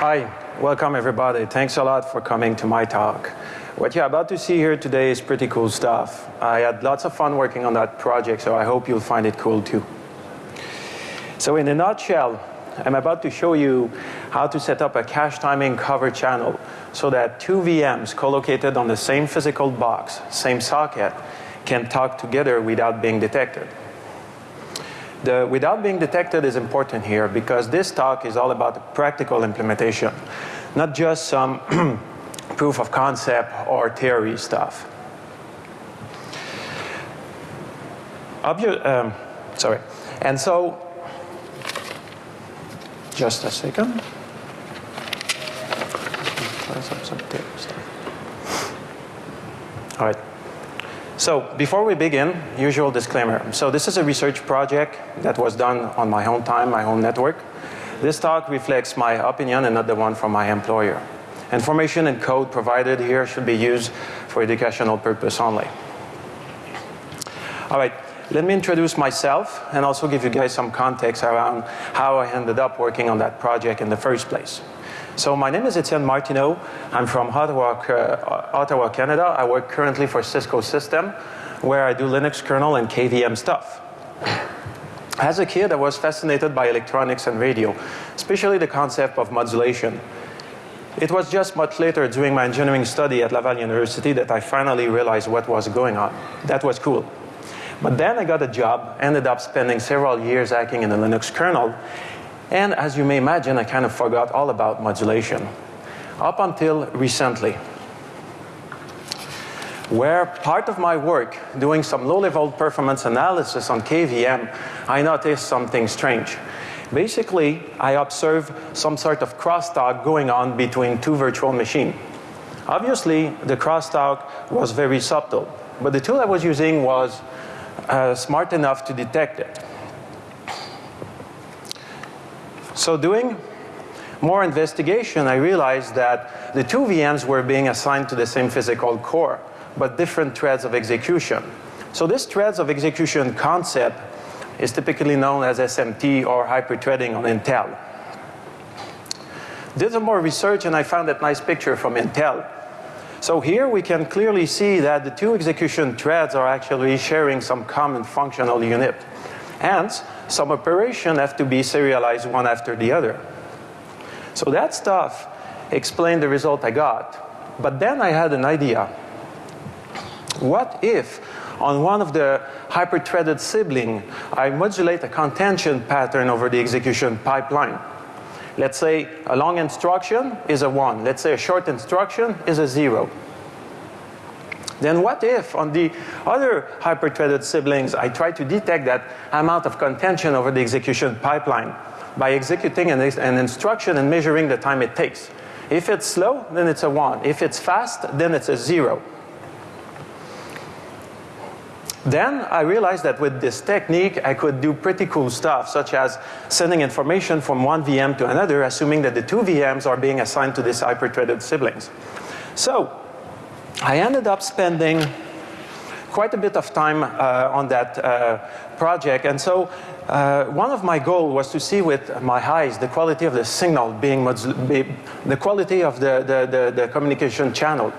Hi, welcome everybody. Thanks a lot for coming to my talk. What you're about to see here today is pretty cool stuff. I had lots of fun working on that project, so I hope you'll find it cool too. So in a nutshell, I'm about to show you how to set up a cache timing cover channel so that two VMs co-located on the same physical box, same socket, can talk together without being detected. The without being detected is important here because this talk is all about practical implementation, not just some proof of concept or theory stuff. Obvi um, sorry. And so, just a second. All right. So before we begin, usual disclaimer. So this is a research project that was done on my own time, my own network. This talk reflects my opinion and not the one from my employer. Information and code provided here should be used for educational purpose only. All right, let me introduce myself and also give you guys some context around how I ended up working on that project in the first place. So my name is Etienne Martineau. I'm from Ottawa, uh, Ottawa, Canada. I work currently for Cisco System, where I do Linux kernel and KVM stuff. As a kid, I was fascinated by electronics and radio, especially the concept of modulation. It was just much later during my engineering study at Laval University that I finally realized what was going on. That was cool. But then I got a job, ended up spending several years hacking in the Linux kernel, and as you may imagine, I kind of forgot all about modulation. Up until recently, where part of my work doing some low-level performance analysis on KVM, I noticed something strange. Basically, I observed some sort of crosstalk going on between two virtual machines. Obviously, the crosstalk was very subtle, but the tool I was using was uh, smart enough to detect it. So doing more investigation, I realized that the two VMs were being assigned to the same physical core, but different threads of execution. So this threads of execution concept is typically known as SMT or hyperthreading on Intel. Did some more research and I found that nice picture from Intel. So here we can clearly see that the two execution threads are actually sharing some common functional unit. Hence, some operation have to be serialized one after the other. So that stuff explained the result I got. But then I had an idea. What if on one of the hyper-threaded sibling, I modulate a contention pattern over the execution pipeline. Let's say a long instruction is a 1. Let's say a short instruction is a 0. Then what if on the other hyper-threaded siblings I try to detect that amount of contention over the execution pipeline by executing an, an, instruction and measuring the time it takes. If it's slow, then it's a 1. If it's fast, then it's a 0. Then I realized that with this technique I could do pretty cool stuff such as sending information from one VM to another assuming that the two VMs are being assigned to these hyper-threaded siblings. So I ended up spending quite a bit of time uh, on that uh, project and so uh, one of my goals was to see with my eyes the quality of the signal being the quality of the, the, the, the communication channel.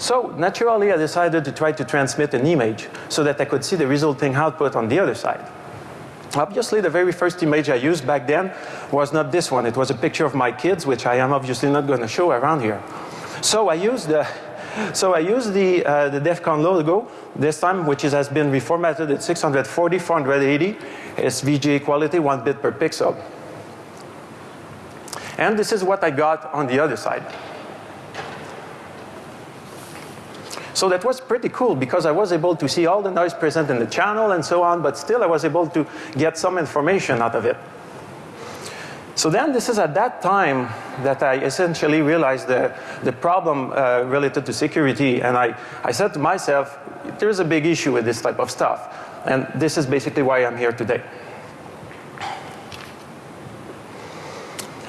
So naturally I decided to try to transmit an image so that I could see the resulting output on the other side. Obviously the very first image I used back then was not this one. It was a picture of my kids which I am obviously not going to show around here. So I used the so I used the, uh, the DEF CON logo this time, which is, has been reformatted at 640, 480. It's VGA quality, one bit per pixel. And this is what I got on the other side. So that was pretty cool because I was able to see all the noise present in the channel and so on, but still I was able to get some information out of it. So then this is at that time that I essentially realized the, the problem uh, related to security and I, I said to myself, there's a big issue with this type of stuff. And this is basically why I'm here today.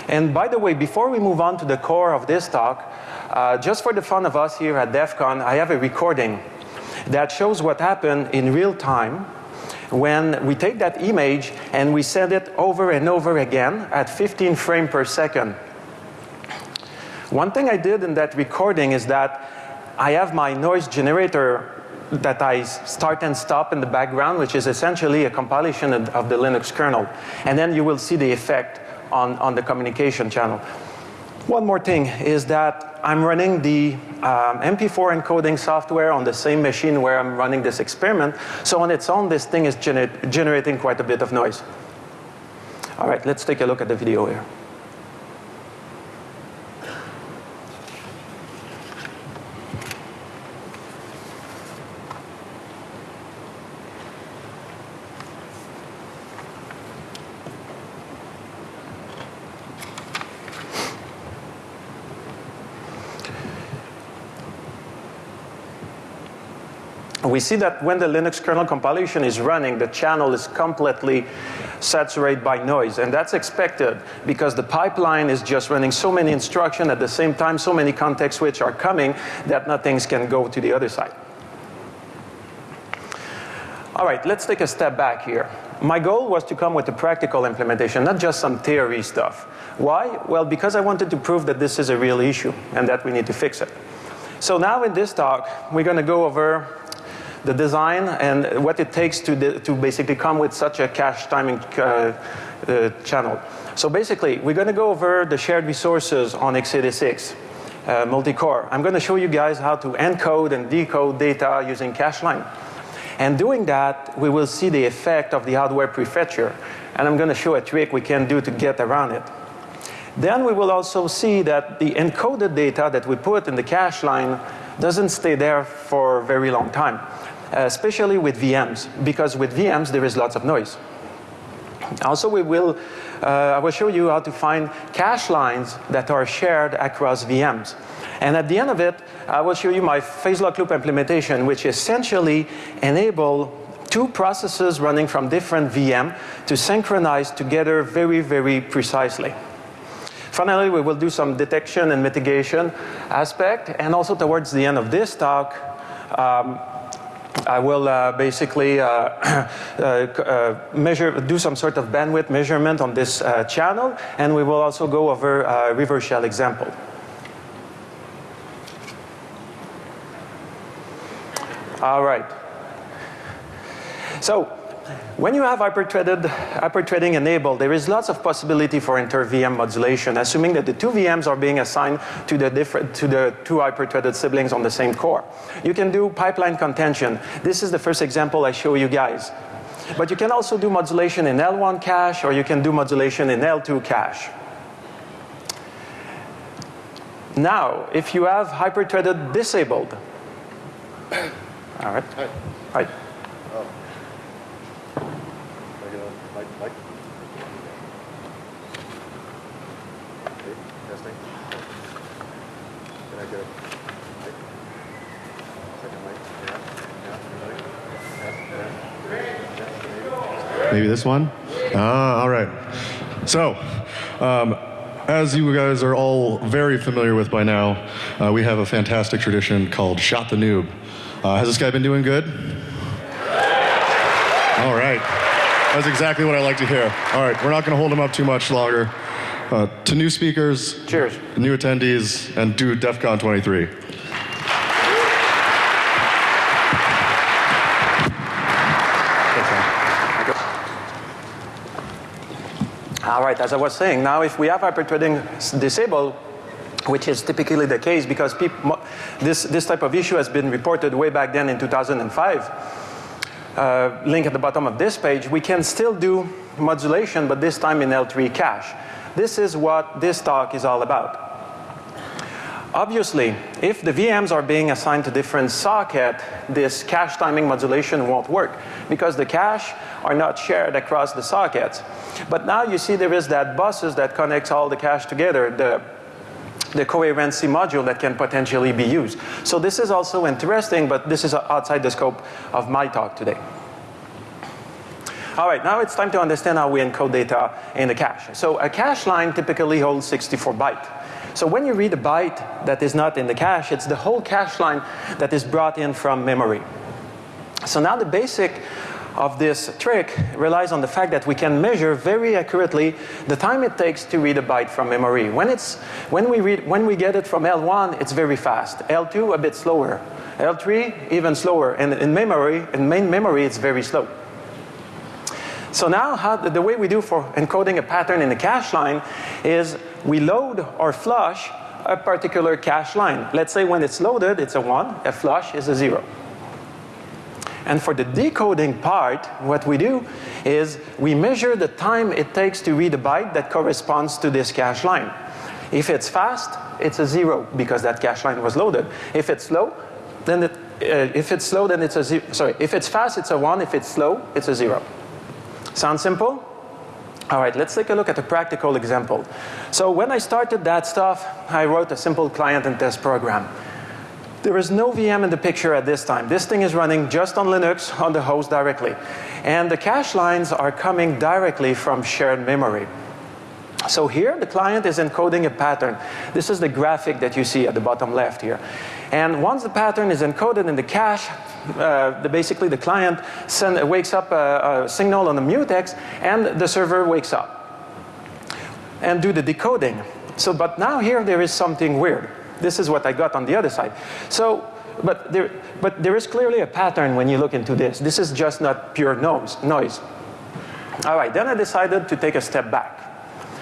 And by the way, before we move on to the core of this talk, uh, just for the fun of us here at DEF CON, I have a recording that shows what happened in real time when we take that image and we send it over and over again at 15 frames per second. One thing I did in that recording is that I have my noise generator that I start and stop in the background, which is essentially a compilation of the Linux kernel. And then you will see the effect on, on the communication channel. One more thing is that I'm running the um, MP4 encoding software on the same machine where I'm running this experiment. So on its own, this thing is gener generating quite a bit of noise. All right, let's take a look at the video here. We see that when the Linux kernel compilation is running, the channel is completely saturated by noise. And that's expected because the pipeline is just running so many instructions at the same time, so many context switches are coming that nothing can go to the other side. All right, let's take a step back here. My goal was to come with a practical implementation, not just some theory stuff. Why? Well, because I wanted to prove that this is a real issue and that we need to fix it. So now in this talk, we're going to go over the design and what it takes to, to basically come with such a cache timing uh, uh, channel. So basically, we're going to go over the shared resources on x86 uh, multi-core. I'm going to show you guys how to encode and decode data using cache line. And doing that, we will see the effect of the hardware prefetcher. And I'm going to show a trick we can do to get around it. Then we will also see that the encoded data that we put in the cache line doesn't stay there for a very long time. Uh, especially with VMs, because with VMs there is lots of noise. Also, we will, uh, I will show you how to find cache lines that are shared across VMs. And at the end of it, I will show you my phase lock loop implementation, which essentially enable two processes running from different VM to synchronize together very, very precisely. Finally, we will do some detection and mitigation aspect, and also towards the end of this talk, um, I will uh, basically uh, uh, uh, measure, do some sort of bandwidth measurement on this uh, channel, and we will also go over a reverse shell example. All right. So when you have hyperthreaded, hyperthreading enabled, there is lots of possibility for inter-VM modulation, assuming that the two VMs are being assigned to the, different, to the two hyperthreaded siblings on the same core. You can do pipeline contention. This is the first example I show you guys. But you can also do modulation in L1 cache or you can do modulation in L2 cache. Now, if you have hyperthreaded disabled, all right. Hi. Hi. Maybe this one? Ah, all right. So, um, as you guys are all very familiar with by now, uh, we have a fantastic tradition called Shot the Noob. Uh, has this guy been doing good? All right. That's exactly what I like to hear. All right, we're not going to hold him up too much longer. Uh, to new speakers, cheers, new attendees, and do DEF CON 23. Right, as I was saying, now if we have hyperthreading disabled, which is typically the case because this, this type of issue has been reported way back then in 2005. Uh, link at the bottom of this page, we can still do modulation, but this time in L3 cache. This is what this talk is all about. Obviously, if the VMs are being assigned to different socket, this cache timing modulation won't work because the cache are not shared across the sockets. But now you see there is that buses that connects all the cache together, the, the coherency module that can potentially be used. So this is also interesting, but this is outside the scope of my talk today. All right, now it's time to understand how we encode data in the cache. So a cache line typically holds 64 bytes. So when you read a byte that is not in the cache, it's the whole cache line that is brought in from memory. So now the basic of this trick relies on the fact that we can measure very accurately the time it takes to read a byte from memory. When, it's, when, we, read, when we get it from L1, it's very fast. L2, a bit slower. L3, even slower. And in memory, in main memory, it's very slow. So now how, the way we do for encoding a pattern in a cache line is we load or flush a particular cache line. Let's say when it's loaded, it's a 1, a flush is a 0. And for the decoding part, what we do is we measure the time it takes to read a byte that corresponds to this cache line. If it's fast, it's a 0 because that cache line was loaded. If it's slow, then it, uh, if it's slow, then it's a zero. Sorry, if it's fast, it's a 1. If it's slow, it's a 0. Sound simple? All right, let's take a look at a practical example. So when I started that stuff, I wrote a simple client and test program. There is no VM in the picture at this time. This thing is running just on Linux on the host directly. And the cache lines are coming directly from shared memory. So here the client is encoding a pattern. This is the graphic that you see at the bottom left here. And once the pattern is encoded in the cache, uh, the, basically the client send, wakes up a, a signal on the mutex and the server wakes up and do the decoding. So, but now here there is something weird. This is what I got on the other side. So, but there, but there is clearly a pattern when you look into this. This is just not pure noise. noise. All right, then I decided to take a step back.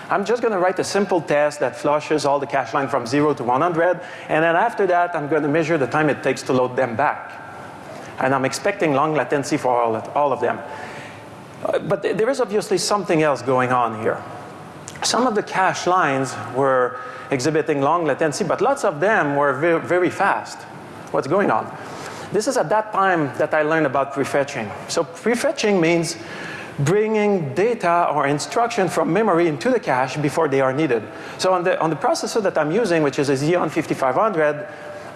I'm just going to write a simple test that flushes all the cache line from 0 to 100 and then after that I'm going to measure the time it takes to load them back and I'm expecting long latency for all of, all of them. Uh, but th there is obviously something else going on here. Some of the cache lines were exhibiting long latency, but lots of them were very fast. What's going on? This is at that time that I learned about prefetching. So prefetching means bringing data or instruction from memory into the cache before they are needed. So on the, on the processor that I'm using, which is a Xeon 5500,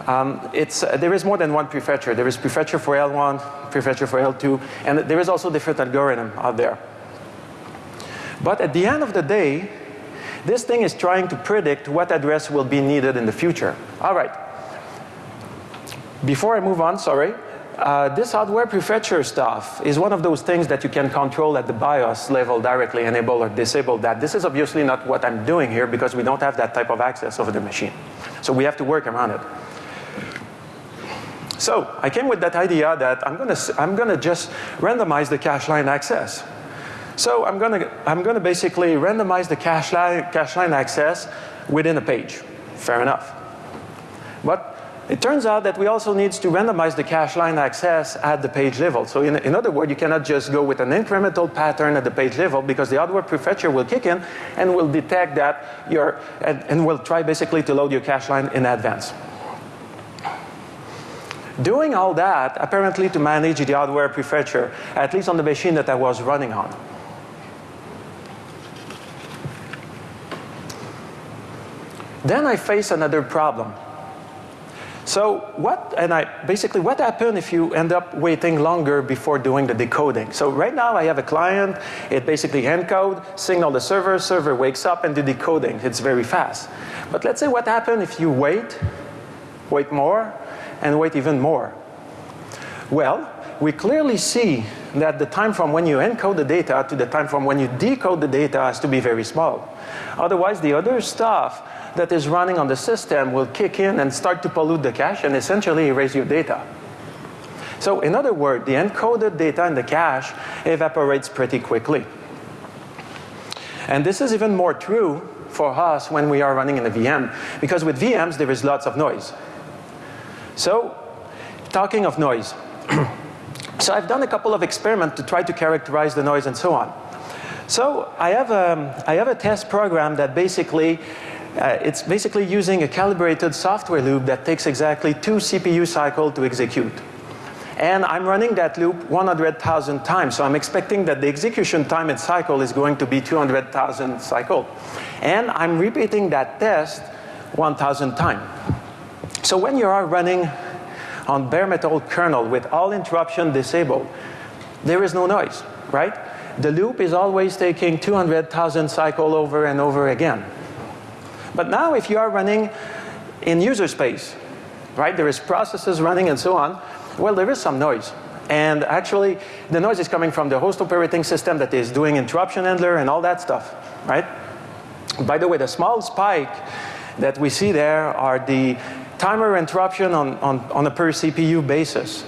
um, it's, uh, there is more than one prefetcher. There is prefetcher for L1, prefetcher for L2, and there is also different algorithm out there. But at the end of the day, this thing is trying to predict what address will be needed in the future. All right. Before I move on, sorry, uh, this hardware prefetcher stuff is one of those things that you can control at the BIOS level directly, enable or disable that. This is obviously not what I'm doing here because we don't have that type of access over the machine. So we have to work around it. So I came with that idea that I'm gonna, I'm gonna just randomize the cache line access. So I'm gonna, I'm gonna basically randomize the cache line, cache line access within a page. Fair enough. But it turns out that we also need to randomize the cache line access at the page level. So in, in other words, you cannot just go with an incremental pattern at the page level because the hardware prefetcher will kick in and will detect that you're, and, and will try basically to load your cache line in advance. Doing all that apparently to manage the hardware prefetcher, at least on the machine that I was running on. Then I face another problem. So what, and I, basically what happened if you end up waiting longer before doing the decoding? So right now I have a client, it basically encode, signal the server, server wakes up and do decoding. It's very fast. But let's say what happened if you wait, wait more, and wait even more. Well, we clearly see that the time from when you encode the data to the time from when you decode the data has to be very small. Otherwise, the other stuff that is running on the system will kick in and start to pollute the cache and essentially erase your data. So in other words, the encoded data in the cache evaporates pretty quickly. And this is even more true for us when we are running in a VM because with VMs there is lots of noise. So, talking of noise. so I've done a couple of experiments to try to characterize the noise and so on. So I have a, I have a test program that basically uh, it's basically using a calibrated software loop that takes exactly two CPU cycles to execute. And I'm running that loop 100,000 times. So I'm expecting that the execution time and cycle is going to be 200,000 cycle. And I'm repeating that test 1,000 times. So when you are running on bare metal kernel with all interruption disabled, there is no noise, right? The loop is always taking 200,000 cycle over and over again. But now if you are running in user space, right, there is processes running and so on, well, there is some noise. And actually, the noise is coming from the host operating system that is doing interruption handler and all that stuff, right? By the way, the small spike that we see there are the timer interruption on, on, on a per CPU basis.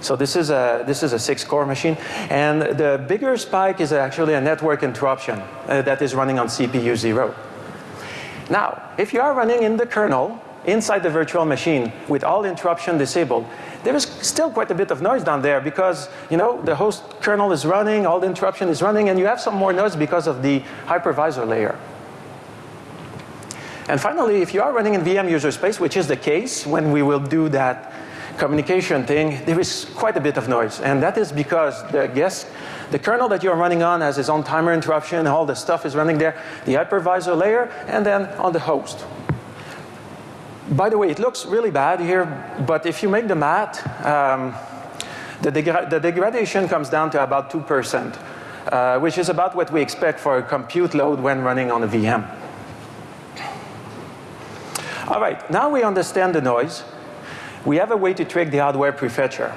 So this is a this is a six-core machine, and the bigger spike is actually a network interruption uh, that is running on CPU zero. Now, if you are running in the kernel inside the virtual machine with all interruption disabled, there is still quite a bit of noise down there because you know the host kernel is running, all the interruption is running, and you have some more noise because of the hypervisor layer. And finally, if you are running in VM user space, which is the case when we will do that communication thing, there is quite a bit of noise. And that is because the guest, the kernel that you're running on has its own timer interruption, all the stuff is running there, the hypervisor layer, and then on the host. By the way, it looks really bad here, but if you make the math, um, the, degra the, degradation comes down to about 2%, uh, which is about what we expect for a compute load when running on a VM. All right, now we understand the noise we have a way to trick the hardware prefetcher.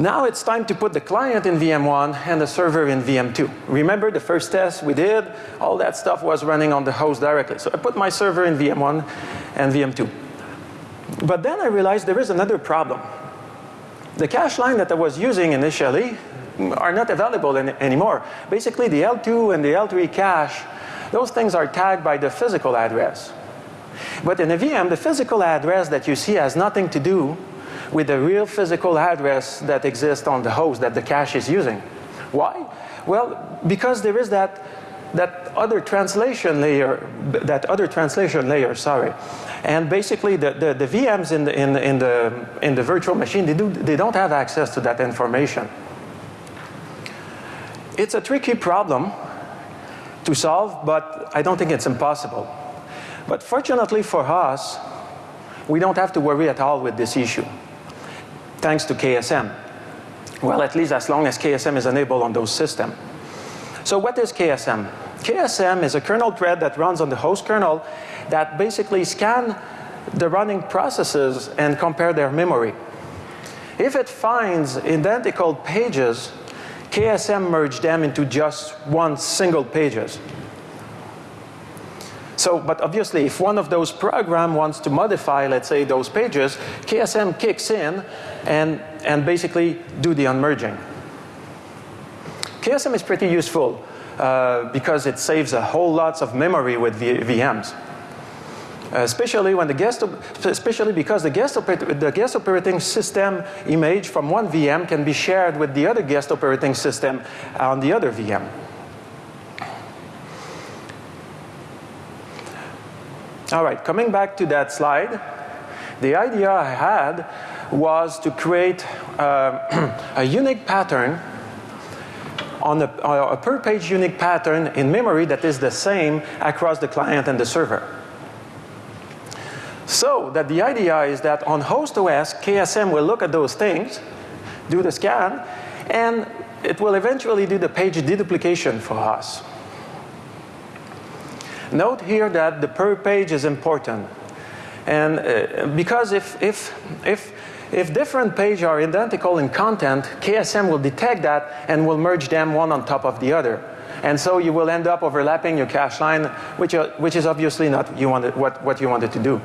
Now it's time to put the client in VM1 and the server in VM2. Remember the first test we did? All that stuff was running on the host directly. So I put my server in VM1 and VM2. But then I realized there is another problem. The cache line that I was using initially mm, are not available anymore. Basically the L2 and the L3 cache, those things are tagged by the physical address. But in a VM, the physical address that you see has nothing to do with the real physical address that exists on the host that the cache is using. Why? Well, because there is that, that other translation layer, that other translation layer, sorry. And basically the, the, the VMs in the, in, in, the, in the virtual machine, they, do, they don't have access to that information. It's a tricky problem to solve, but I don't think it's impossible. But fortunately for us, we don't have to worry at all with this issue, thanks to KSM. Well, at least as long as KSM is enabled on those systems. So what is KSM? KSM is a kernel thread that runs on the host kernel that basically scan the running processes and compare their memory. If it finds identical pages, KSM merge them into just one single pages. So, but obviously if one of those program wants to modify, let's say, those pages, KSM kicks in and, and basically do the unmerging. KSM is pretty useful uh, because it saves a whole lots of memory with v VMs. Uh, especially when the guest, especially because the guest, the guest operating system image from one VM can be shared with the other guest operating system on the other VM. All right, coming back to that slide, the idea I had was to create uh, a unique pattern on a, a per page unique pattern in memory that is the same across the client and the server. So that the idea is that on host OS, KSM will look at those things, do the scan, and it will eventually do the page deduplication for us. Note here that the per page is important. And uh, because if, if, if, if different pages are identical in content, KSM will detect that and will merge them one on top of the other. And so you will end up overlapping your cache line, which, uh, which is obviously not you wanted, what, what you wanted to do.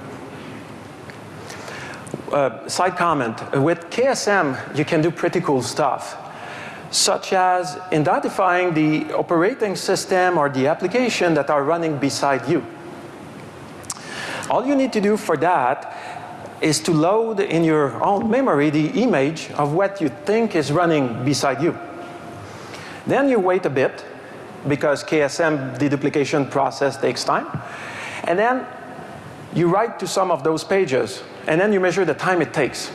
Uh, side comment, with KSM you can do pretty cool stuff such as identifying the operating system or the application that are running beside you. All you need to do for that is to load in your own memory the image of what you think is running beside you. Then you wait a bit because KSM deduplication process takes time. And then you write to some of those pages and then you measure the time it takes.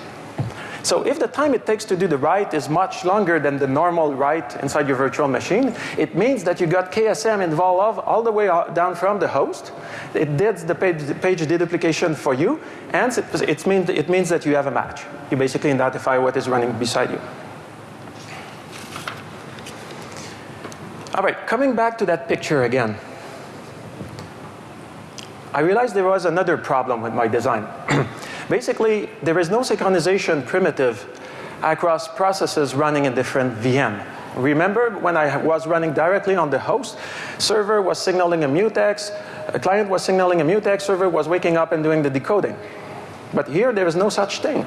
So if the time it takes to do the write is much longer than the normal write inside your virtual machine, it means that you got KSM involved all the way down from the host. It did the page, the page deduplication for you, and it, it, means, it means that you have a match. You basically identify what is running beside you. All right, coming back to that picture again. I realized there was another problem with my design. Basically, there is no synchronization primitive across processes running in different VM. Remember when I was running directly on the host, server was signaling a mutex, a client was signaling a mutex, server was waking up and doing the decoding. But here there is no such thing.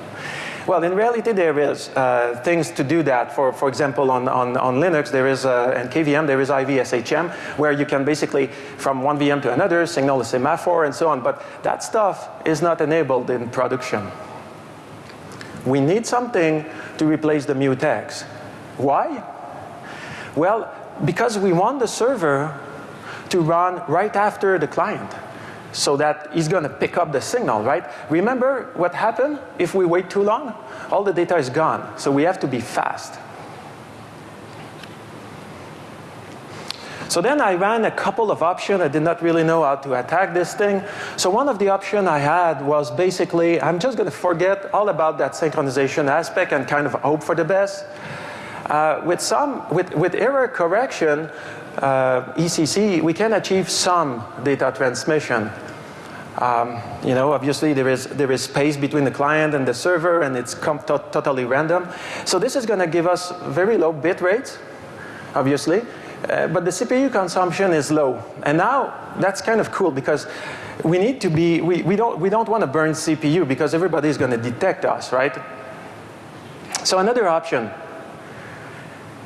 Well, in reality, there is uh, things to do that. For, for example, on, on, on Linux, there is, uh, and KVM, there is IVSHM, where you can basically, from one VM to another, signal a semaphore and so on. But that stuff is not enabled in production. We need something to replace the mutex. Why? Well, because we want the server to run right after the client so that he's going to pick up the signal, right? Remember what happened if we wait too long? All the data is gone, so we have to be fast. So then I ran a couple of options. I did not really know how to attack this thing. So one of the options I had was basically, I'm just going to forget all about that synchronization aspect and kind of hope for the best. Uh, with some, with, with error correction, uh, ECC, we can achieve some data transmission. Um, you know, obviously there is, there is space between the client and the server and it's to totally random. So this is going to give us very low bit rates, obviously, uh, but the CPU consumption is low. And now that's kind of cool because we need to be, we, we don't, we don't want to burn CPU because everybody is going to detect us, right? So another option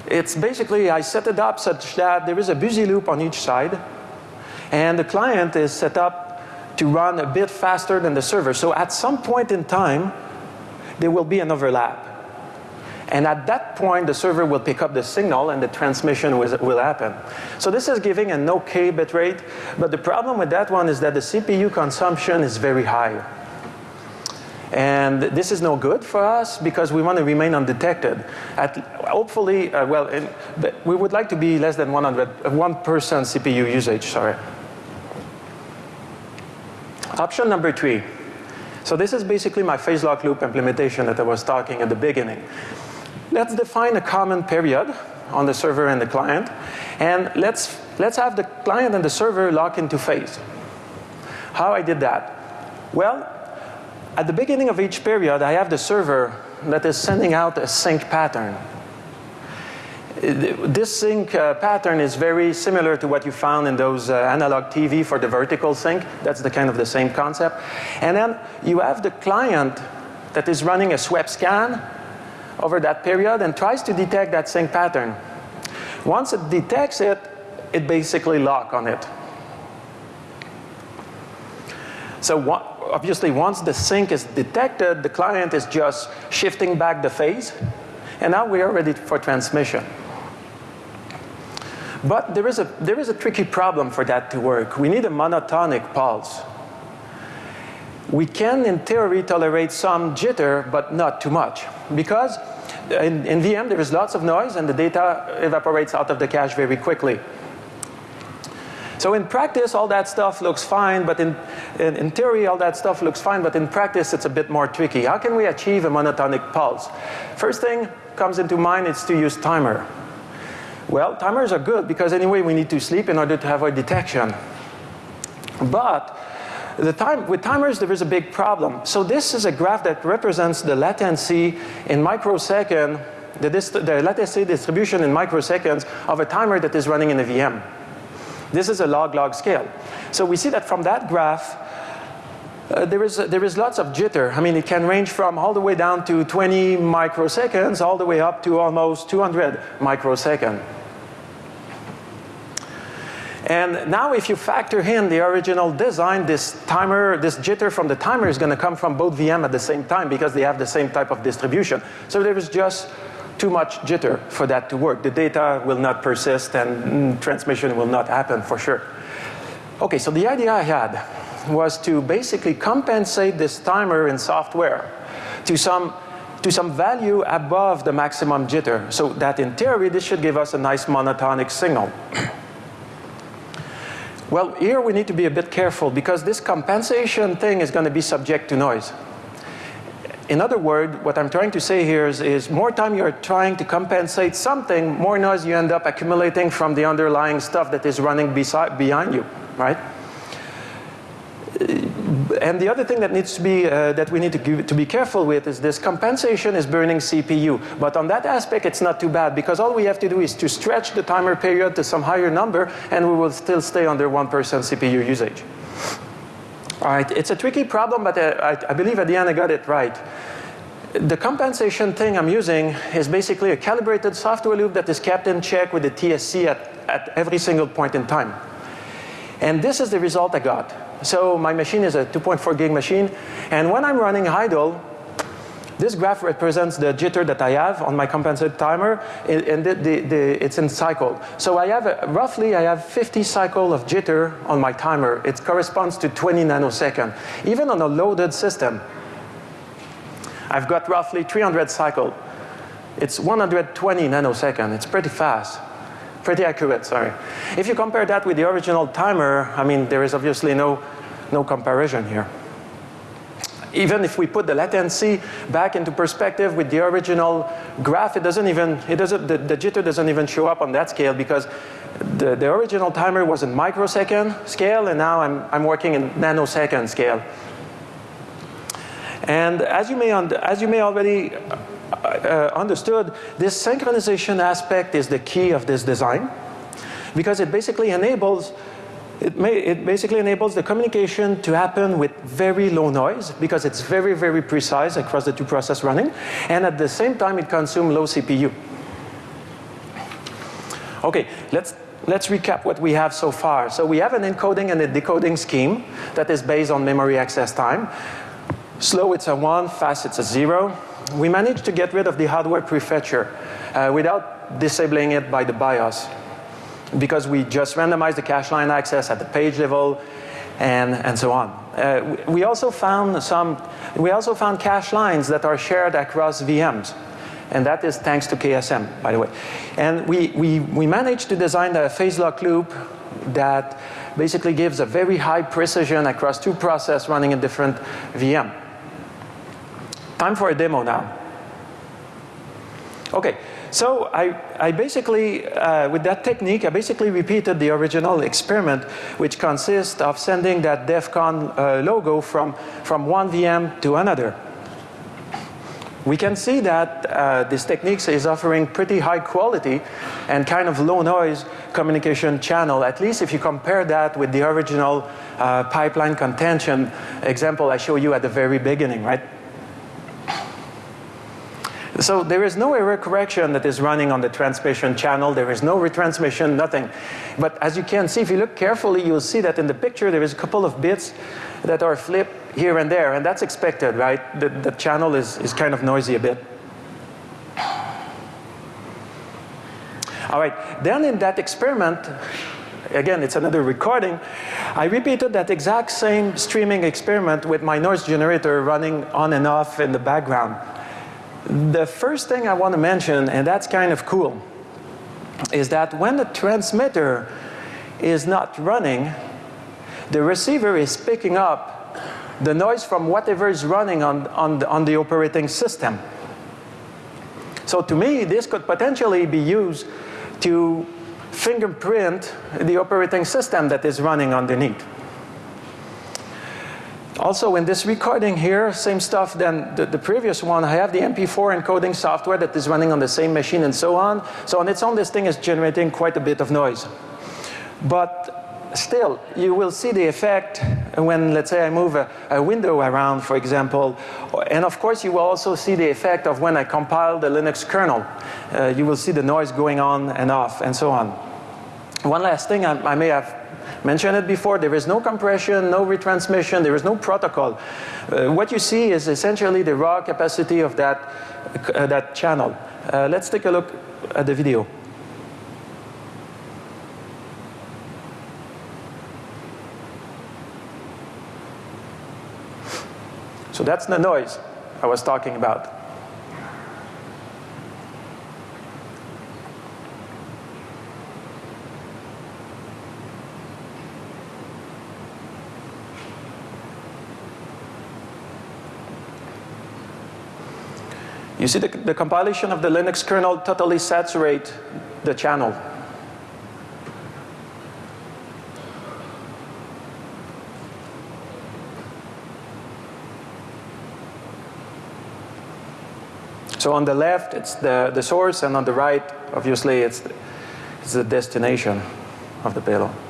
it's basically, I set it up such that there is a busy loop on each side and the client is set up to run a bit faster than the server. So at some point in time, there will be an overlap. And at that point, the server will pick up the signal and the transmission will happen. So this is giving an okay bit rate, but the problem with that one is that the CPU consumption is very high. And this is no good for us because we want to remain undetected. At, hopefully, uh, well, in, we would like to be less than 100, 1% CPU usage, sorry. Option number three. So this is basically my phase lock loop implementation that I was talking at the beginning. Let's define a common period on the server and the client. And let's, let's have the client and the server lock into phase. How I did that? Well, at the beginning of each period, I have the server that is sending out a sync pattern. This sync uh, pattern is very similar to what you found in those uh, analog TV for the vertical sync. That's the kind of the same concept. And then you have the client that is running a swept scan over that period and tries to detect that sync pattern. Once it detects it, it basically lock on it. So what, obviously once the sync is detected, the client is just shifting back the phase and now we are ready for transmission. But there is, a, there is a tricky problem for that to work. We need a monotonic pulse. We can in theory tolerate some jitter but not too much because in, in VM there is lots of noise and the data evaporates out of the cache very quickly. So in practice, all that stuff looks fine, but in, in, in, theory, all that stuff looks fine, but in practice, it's a bit more tricky. How can we achieve a monotonic pulse? First thing comes into mind is to use timer. Well, timers are good because anyway, we need to sleep in order to have our detection. But the time, with timers, there is a big problem. So this is a graph that represents the latency in microsecond, the, the latency distribution in microseconds of a timer that is running in a VM. This is a log-log scale. So we see that from that graph, uh, there, is, uh, there is lots of jitter. I mean, it can range from all the way down to 20 microseconds all the way up to almost 200 microseconds. And now if you factor in the original design, this timer, this jitter from the timer is going to come from both VM at the same time because they have the same type of distribution. So there is just too much jitter for that to work. The data will not persist and mm, transmission will not happen for sure. Okay, so the idea I had was to basically compensate this timer in software to some to some value above the maximum jitter so that in theory this should give us a nice monotonic signal. well, here we need to be a bit careful because this compensation thing is going to be subject to noise in other words, what I'm trying to say here is, is, more time you're trying to compensate something, more noise you end up accumulating from the underlying stuff that is running beside, behind you, right? and the other thing that needs to be uh, that we need to, give, to be careful with is this compensation is burning CPU. But on that aspect, it's not too bad because all we have to do is to stretch the timer period to some higher number, and we will still stay under one percent CPU usage. All right, it's a tricky problem, but uh, I, I believe at the end I got it right. The compensation thing I'm using is basically a calibrated software loop that is kept in check with the TSC at, at every single point in time. And this is the result I got. So my machine is a 2.4 gig machine, and when I'm running idle, this graph represents the jitter that I have on my compensated timer, and the, the, the, it's in cycle. So I have a, roughly I have 50 cycle of jitter on my timer. It corresponds to 20 nanosecond. Even on a loaded system, I've got roughly 300 cycle. It's 120 nanosecond. It's pretty fast pretty accurate, sorry. If you compare that with the original timer, I mean, there is obviously no, no comparison here. Even if we put the latency back into perspective with the original graph, it doesn't even, it doesn't, the, the jitter doesn't even show up on that scale because the, the original timer was in microsecond scale and now I'm, I'm working in nanosecond scale. And as you may, as you may already uh, understood, this synchronization aspect is the key of this design because it basically enables it, may, it basically enables the communication to happen with very low noise because it's very, very precise across the two processes running. And at the same time, it consumes low CPU. Okay, let's, let's recap what we have so far. So we have an encoding and a decoding scheme that is based on memory access time. Slow, it's a 1, fast, it's a 0 we managed to get rid of the hardware prefetcher uh, without disabling it by the BIOS because we just randomized the cache line access at the page level and, and so on. Uh, we also found some, we also found cache lines that are shared across VMs. And that is thanks to KSM, by the way. And we, we, we managed to design a phase lock loop that basically gives a very high precision across two processes running in different VM. Time for a demo now. Okay, so I, I basically, uh, with that technique, I basically repeated the original experiment, which consists of sending that DEF CON uh, logo from, from one VM to another. We can see that uh, this technique is offering pretty high quality and kind of low noise communication channel, at least if you compare that with the original uh, pipeline contention example I showed you at the very beginning, right? So there is no error correction that is running on the transmission channel. There is no retransmission, nothing. But as you can see, if you look carefully, you'll see that in the picture there is a couple of bits that are flipped here and there. And that's expected, right? The, the channel is, is kind of noisy a bit. All right, then in that experiment, again, it's another recording. I repeated that exact same streaming experiment with my noise generator running on and off in the background. The first thing I want to mention, and that's kind of cool, is that when the transmitter is not running, the receiver is picking up the noise from whatever is running on, on, the, on the operating system. So to me, this could potentially be used to fingerprint the operating system that is running underneath. Also in this recording here, same stuff than the, the, previous one, I have the MP4 encoding software that is running on the same machine and so on. So on its own, this thing is generating quite a bit of noise. But still, you will see the effect when, let's say, I move a, a window around, for example. And of course, you will also see the effect of when I compile the Linux kernel. Uh, you will see the noise going on and off and so on. One last thing I, I may have mentioned it before, there is no compression, no retransmission, there is no protocol. Uh, what you see is essentially the raw capacity of that, uh, that channel. Uh, let's take a look at the video. So that's the noise I was talking about. You see the, the compilation of the Linux kernel totally saturate the channel. So on the left, it's the, the source, and on the right, obviously, it's the, it's the destination of the payload.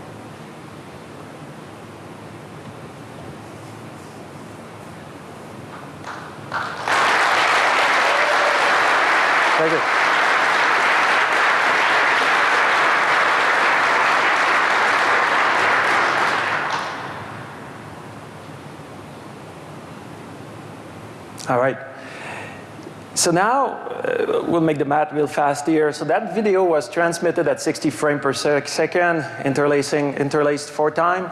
So now uh, we'll make the math real fast here. So that video was transmitted at 60 frames per sec second, interlacing, interlaced four times,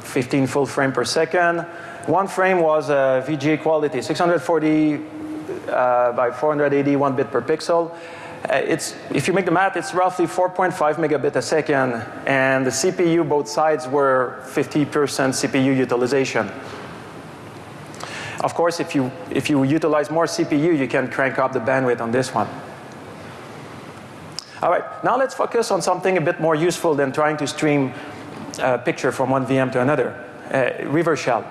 15 full frame per second. One frame was uh, VGA quality, 640 uh, by 480, one bit per pixel. Uh, it's, if you make the math, it's roughly 4.5 megabit a second, and the CPU, both sides were 50% CPU utilization. Of course, if you, if you utilize more CPU, you can crank up the bandwidth on this one. All right, now let's focus on something a bit more useful than trying to stream a picture from one VM to another, uh, reverse shell.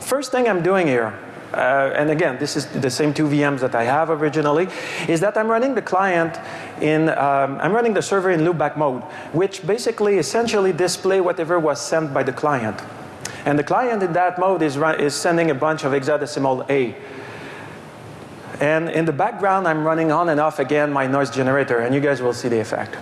First thing I'm doing here, uh, and again, this is the same two VMs that I have originally, is that I'm running the client in, um, I'm running the server in loopback mode, which basically essentially display whatever was sent by the client. And the client in that mode is, is sending a bunch of hexadecimal A. And in the background, I'm running on and off again my noise generator, and you guys will see the effect.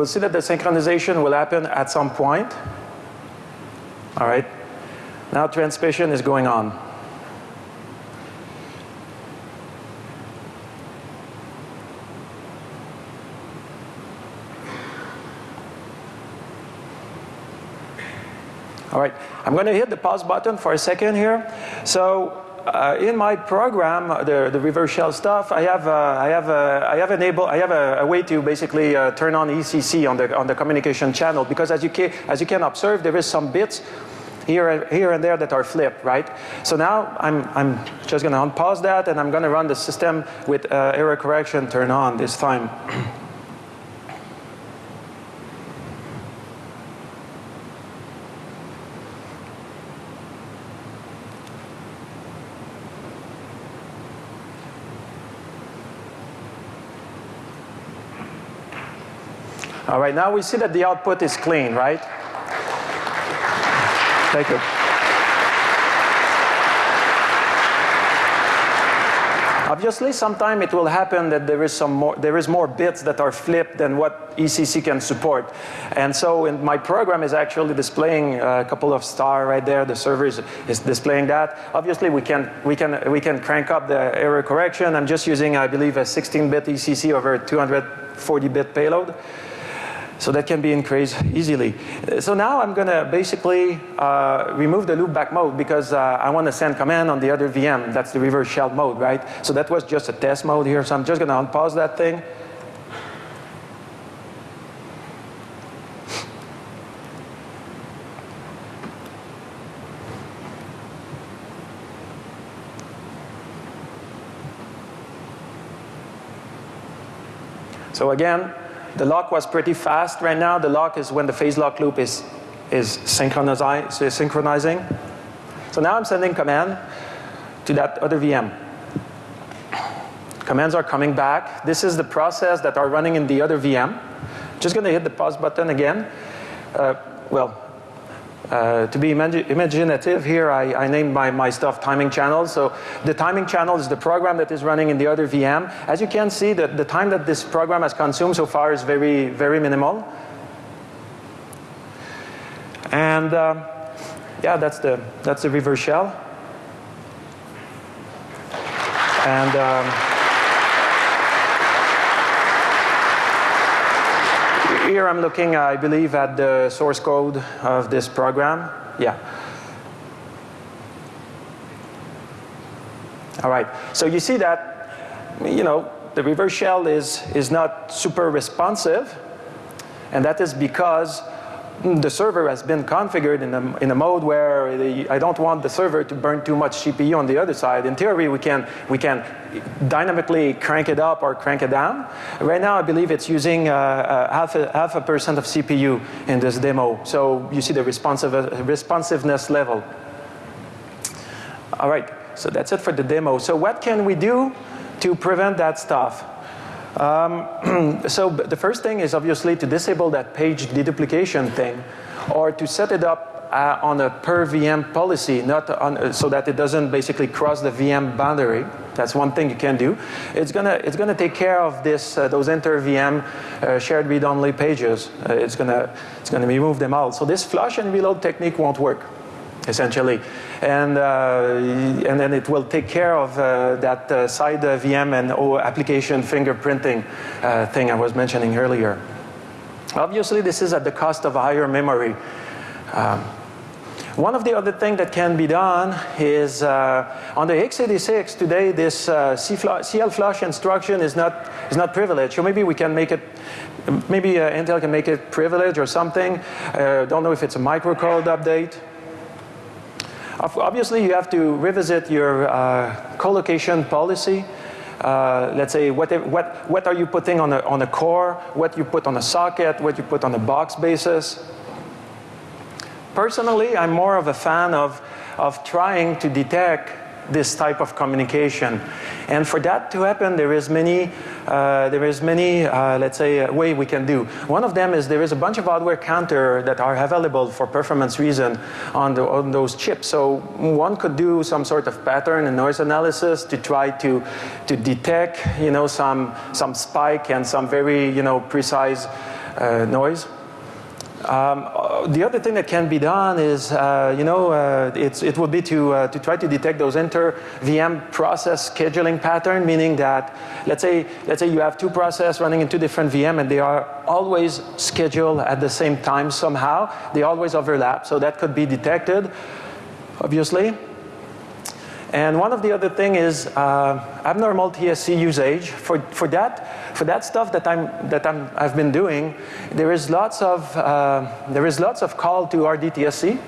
Will see that the synchronization will happen at some point. All right. Now transmission is going on. All right, I'm going to hit the pause button for a second here. So uh, in my program, the, the reverse shell stuff, I have, uh, I have, uh, I have enable, I have a, a way to basically uh, turn on ECC on the, on the communication channel because as you, can, as you can observe, there is some bits here, here and there that are flipped, right? So now I'm, I'm just going to unpause that and I'm going to run the system with uh, error correction turn on this time. All right, now we see that the output is clean, right? Thank you. Obviously, sometime it will happen that there is some more, there is more bits that are flipped than what ECC can support. And so in my program is actually displaying a couple of star right there. The server is, is displaying that. Obviously, we can, we, can, we can crank up the error correction. I'm just using, I believe, a 16-bit ECC over a 240-bit payload. So that can be increased easily. So now I'm going to basically uh, remove the loopback mode because uh, I want to send command on the other VM. That's the reverse shell mode, right? So that was just a test mode here. So I'm just going to unpause that thing. So again, the lock was pretty fast right now. The lock is when the phase lock loop is, is synchronizing. So now I'm sending command to that other VM. Commands are coming back. This is the process that are running in the other VM. Just going to hit the pause button again. Uh, well, uh, to be imag imaginative here, I, I named my, my stuff timing channels. So the timing channel is the program that is running in the other VM. As you can see, the, the time that this program has consumed so far is very, very minimal. And um, yeah, that's the, that's the reverse shell. And um, here I'm looking, I believe, at the source code of this program. Yeah. All right. So you see that, you know, the reverse shell is, is not super responsive. And that is because the server has been configured in a, in a mode where the, I don't want the server to burn too much CPU on the other side. In theory, we can, we can dynamically crank it up or crank it down. Right now, I believe it's using uh, uh, half, a, half a percent of CPU in this demo. So you see the responsive, responsiveness level. All right, so that's it for the demo. So what can we do to prevent that stuff? Um, so the first thing is obviously to disable that page deduplication thing or to set it up uh, on a per VM policy, not on, uh, so that it doesn't basically cross the VM boundary. That's one thing you can do. It's gonna it's gonna take care of this uh, those inter VM uh, shared read only pages. Uh, it's gonna it's gonna remove them all. So this flush and reload technique won't work essentially. And, uh, and then it will take care of uh, that uh, side VM and o application fingerprinting thing I was mentioning earlier. Obviously, this is at the cost of higher memory. Um, one of the other things that can be done is uh, on the x86 today this uh, CL flush instruction is not, is not privileged. So maybe we can make it, maybe uh, Intel can make it privileged or something. Don't know if it's a microcode update. Obviously, you have to revisit your uh, co-location policy. Uh, let's say what, what, what are you putting on a, on a core, what you put on a socket, what you put on a box basis. Personally, I'm more of a fan of, of trying to detect this type of communication. And for that to happen, there is many, uh, there is many, uh, let's say, uh, way we can do. One of them is there is a bunch of hardware counter that are available for performance reason on, the, on those chips. So one could do some sort of pattern and noise analysis to try to, to detect, you know, some, some spike and some very, you know, precise uh, noise. Um, the other thing that can be done is, uh, you know, uh, it would be to, uh, to try to detect those inter-VM process scheduling pattern, meaning that, let's say, let's say you have two processes running in two different VM and they are always scheduled at the same time somehow. They always overlap, so that could be detected, obviously. And one of the other thing is uh, abnormal TSC usage. For, for, that, for that stuff that, I'm, that I'm, I've been doing, there is lots of, uh, there is lots of call to RDTSC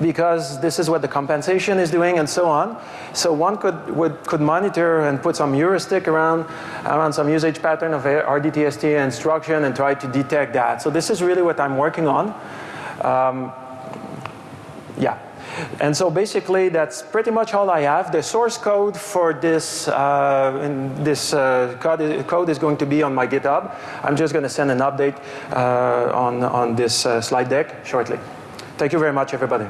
because this is what the compensation is doing and so on. So one could, would, could monitor and put some heuristic around, around some usage pattern of RDTSC instruction and try to detect that. So this is really what I'm working on. Um, yeah. And so basically that's pretty much all I have. The source code for this, uh, this uh, code, is, code, is, going to be on my GitHub. I'm just going to send an update uh, on, on this uh, slide deck shortly. Thank you very much everybody.